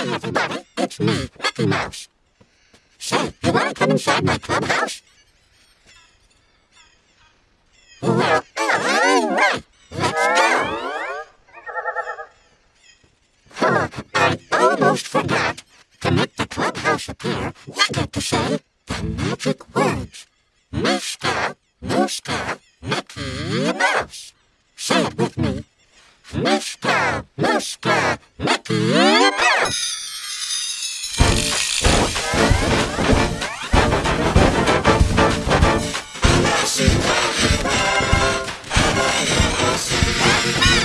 Hi, everybody. It's me, Mickey Mouse. Say, you want to come inside my clubhouse? Well, all right. Let's go. Oh, I almost forgot. To make the clubhouse appear, you get to say the magic words. Meeska Mooska Mickey Mouse. Say it with me. Meeska Mooska Mickey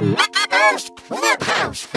Clubhouse, Clubhouse.